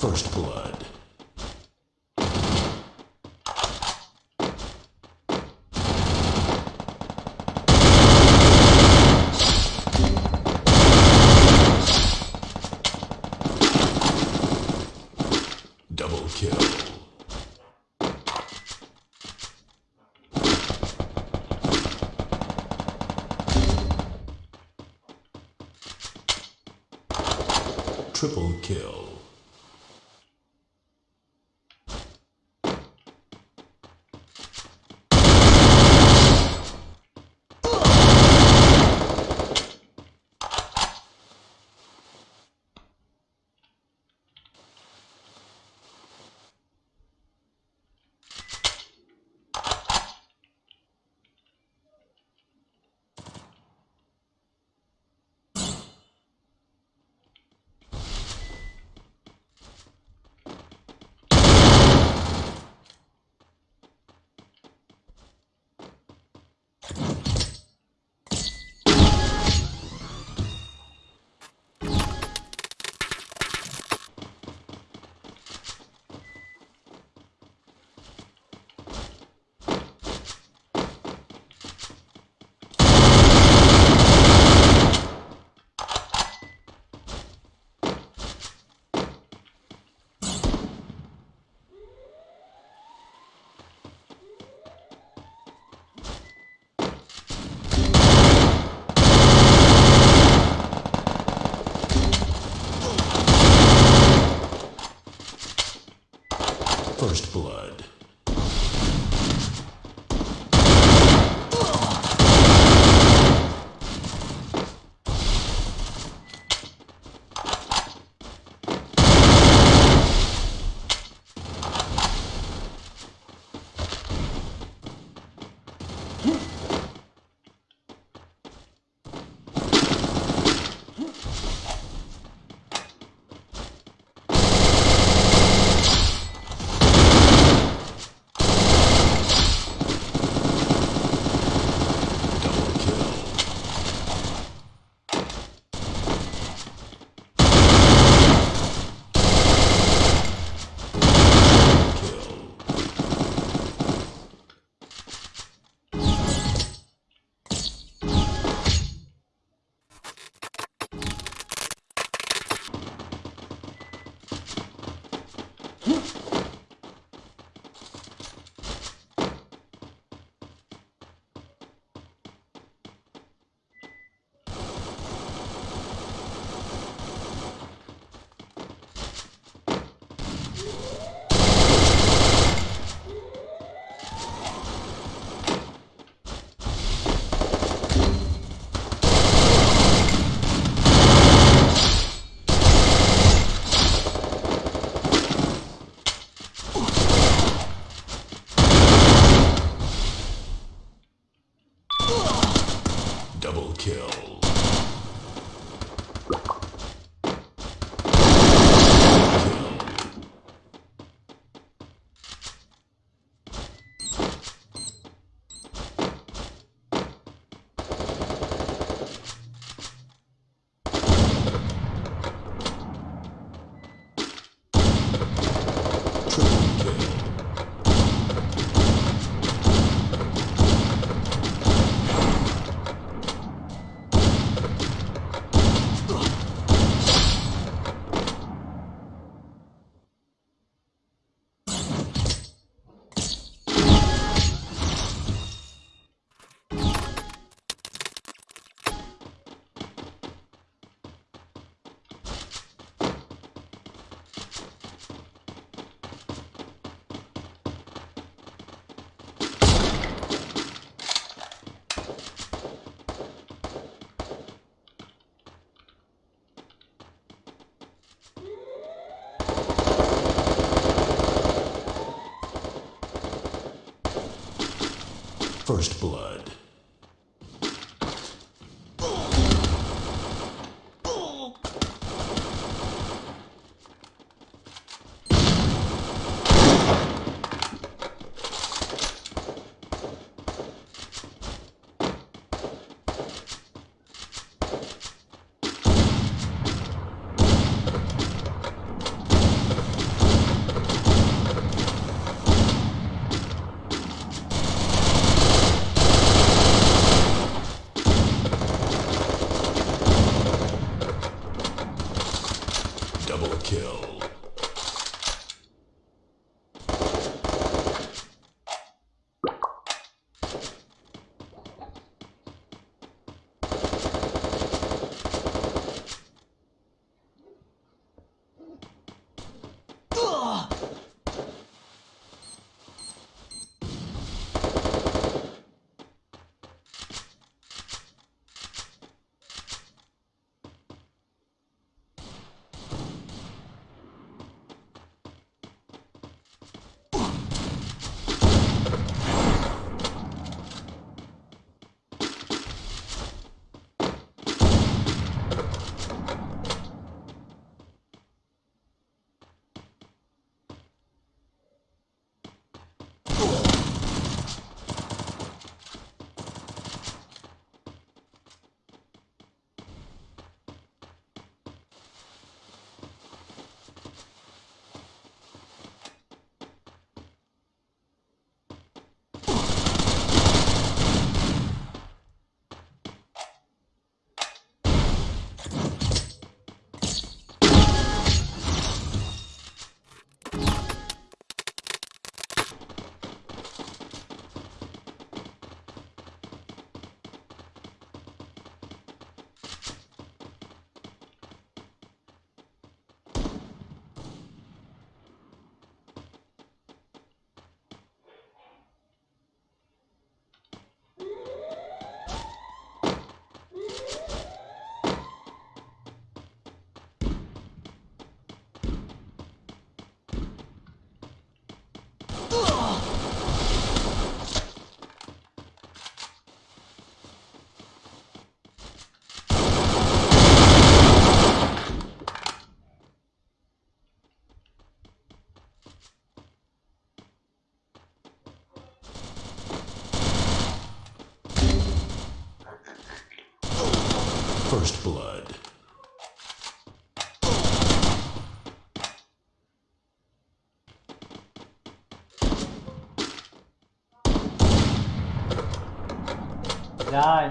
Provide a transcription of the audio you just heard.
First blood. Double kill. Triple kill. First blood. First blood. Rồi